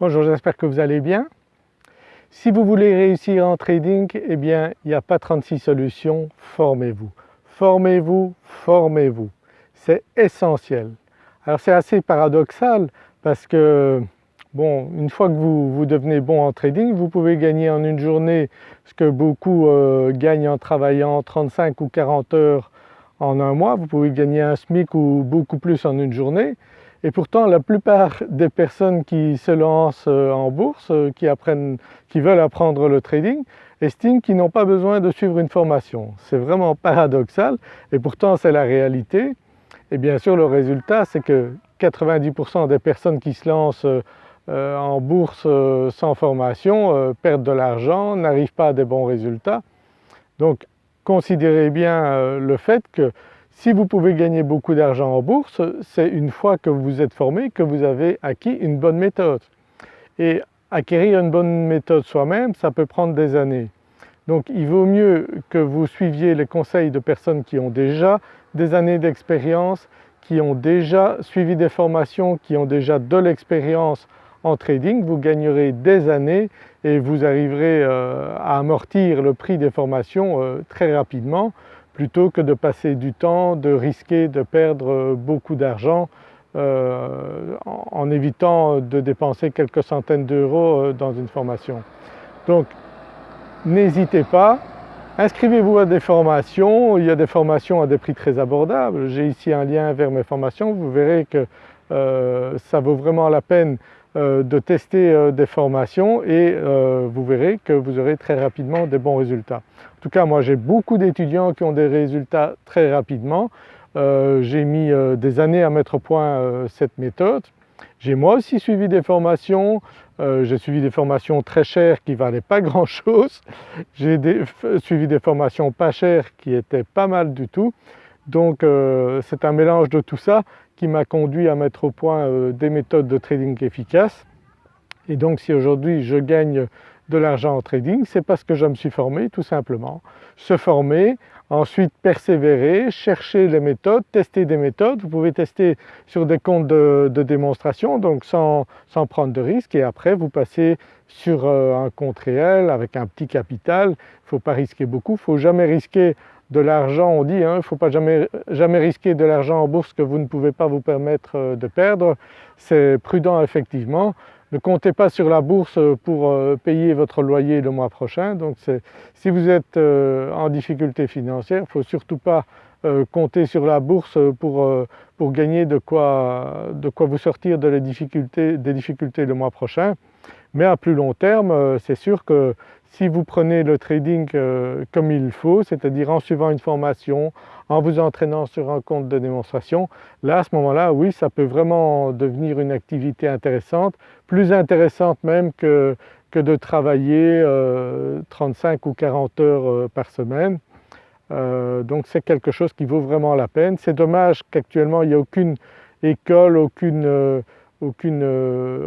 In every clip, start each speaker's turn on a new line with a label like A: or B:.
A: Bonjour, j'espère que vous allez bien. Si vous voulez réussir en trading, eh bien il n'y a pas 36 solutions, formez-vous. Formez-vous, formez-vous, c'est essentiel. Alors c'est assez paradoxal parce que bon, une fois que vous, vous, devenez bon en trading, vous pouvez gagner en une journée ce que beaucoup euh, gagnent en travaillant 35 ou 40 heures en un mois, vous pouvez gagner un SMIC ou beaucoup plus en une journée et pourtant la plupart des personnes qui se lancent euh, en bourse, euh, qui, apprennent, qui veulent apprendre le trading, estiment qu'ils n'ont pas besoin de suivre une formation. C'est vraiment paradoxal et pourtant c'est la réalité. Et bien sûr le résultat c'est que 90% des personnes qui se lancent euh, en bourse sans formation perdent de l'argent, n'arrivent pas à des bons résultats. Donc considérez bien le fait que si vous pouvez gagner beaucoup d'argent en bourse, c'est une fois que vous êtes formé que vous avez acquis une bonne méthode. Et acquérir une bonne méthode soi-même, ça peut prendre des années. Donc il vaut mieux que vous suiviez les conseils de personnes qui ont déjà des années d'expérience, qui ont déjà suivi des formations, qui ont déjà de l'expérience en trading, vous gagnerez des années et vous arriverez euh, à amortir le prix des formations euh, très rapidement plutôt que de passer du temps, de risquer de perdre beaucoup d'argent euh, en, évitant de dépenser quelques centaines d'euros euh, dans une formation. Donc n'hésitez pas, inscrivez-vous à des formations, il y a des formations à des prix très abordables. J'ai ici un lien vers mes formations, vous verrez que euh, ça vaut vraiment la peine de tester des formations et vous verrez que vous aurez très rapidement des bons résultats. En tout cas moi j'ai beaucoup d'étudiants qui ont des résultats très rapidement. Euh, j'ai mis euh, des années à mettre au point euh, cette méthode. J'ai moi aussi suivi des formations, j'ai suivi des formations très chères qui valaient pas grand chose, j'ai suivi des formations pas chères qui étaient pas mal du tout. Donc c'est un mélange de tout ça qui m'a conduit à mettre au point des méthodes de trading efficaces. Et donc si aujourd'hui je gagne de l'argent en trading, c'est parce que je me suis formé tout simplement. Se former, ensuite persévérer, chercher les méthodes, tester des méthodes. Vous pouvez tester sur des comptes de, démonstration donc sans, sans, prendre de risques et après vous passez sur euh, un compte réel avec un petit capital. Il ne faut pas risquer beaucoup, il ne faut jamais risquer de l'argent, on dit, hein, il ne faut pas jamais, jamais risquer de l'argent en bourse que vous ne pouvez pas vous permettre euh, de perdre. C'est prudent effectivement, ne comptez pas sur la bourse pour euh, payer votre loyer le mois prochain. Donc si vous êtes euh, en difficulté financière, il ne faut surtout pas euh, compter sur la bourse pour, pour gagner de quoi, de quoi vous sortir de difficultés, des difficultés le mois prochain. Mais à plus long terme, c'est sûr que si vous prenez le trading comme il faut, c'est-à-dire en suivant une formation, en vous entraînant sur un compte de démonstration, là à ce moment-là oui ça peut vraiment devenir une activité intéressante, plus intéressante même que, que de travailler 35 euh, ou 40 heures euh, par semaine. Euh, donc c'est quelque chose qui vaut vraiment la peine. C'est dommage qu'actuellement il n'y ait aucune école, aucune, aucune,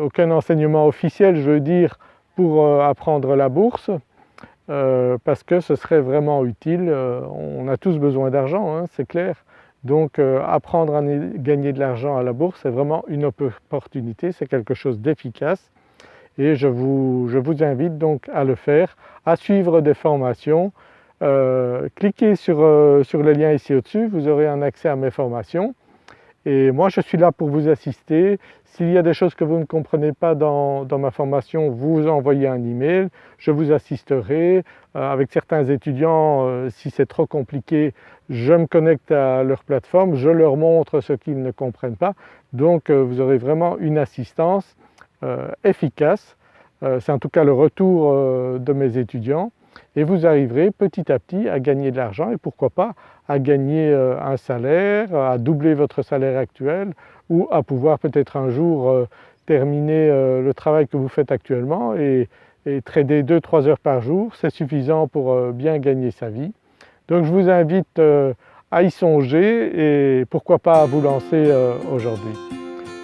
A: aucun enseignement officiel je veux dire pour apprendre la bourse. Euh, parce que ce serait vraiment utile. Euh, on a tous besoin d'argent, hein, c'est clair. Donc euh, apprendre à gagner de l'argent à la bourse, c'est vraiment une opportunité, c'est quelque chose d'efficace et je vous, je vous, invite donc à le faire, à suivre des formations. cliquez sur, sur le lien ici au-dessus, vous aurez un accès à mes formations et moi je suis là pour vous assister. S'il y a des choses que vous ne comprenez pas dans, ma formation, vous envoyez un email, je vous assisterai. Euh, avec certains étudiants, euh, si c'est trop compliqué, je me connecte à leur plateforme, je leur montre ce qu'ils ne comprennent pas. Donc euh, vous aurez vraiment une assistance efficace. c'est en tout cas le retour de mes étudiants et vous arriverez petit à petit à gagner de l'argent et pourquoi pas à gagner euh, un salaire, à doubler votre salaire actuel ou à pouvoir peut-être un jour euh, terminer euh, le travail que vous faites actuellement et, trader 2-3 heures par jour, c'est suffisant pour bien gagner sa vie. Donc je vous invite à y songer et pourquoi pas à vous lancer aujourd'hui.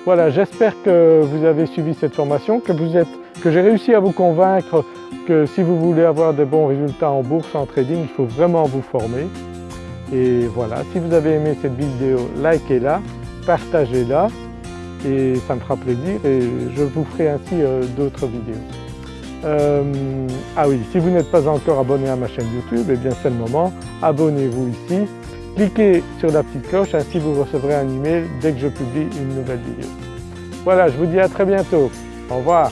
A: Voilà, j'espère que vous avez suivi cette formation, que, que j'ai réussi à vous convaincre que si vous voulez avoir de bons résultats en bourse, en trading, il faut vraiment vous former. Et voilà, si vous avez aimé cette vidéo, likez-la, partagez-la et ça me fera plaisir et je vous ferai ainsi d'autres vidéos. ah oui, si vous n'êtes pas encore abonné à ma chaîne YouTube, eh bien c'est le moment, abonnez-vous ici, cliquez sur la petite cloche, ainsi vous recevrez un email dès que je publie une nouvelle vidéo. Voilà, je vous dis à très bientôt, au revoir.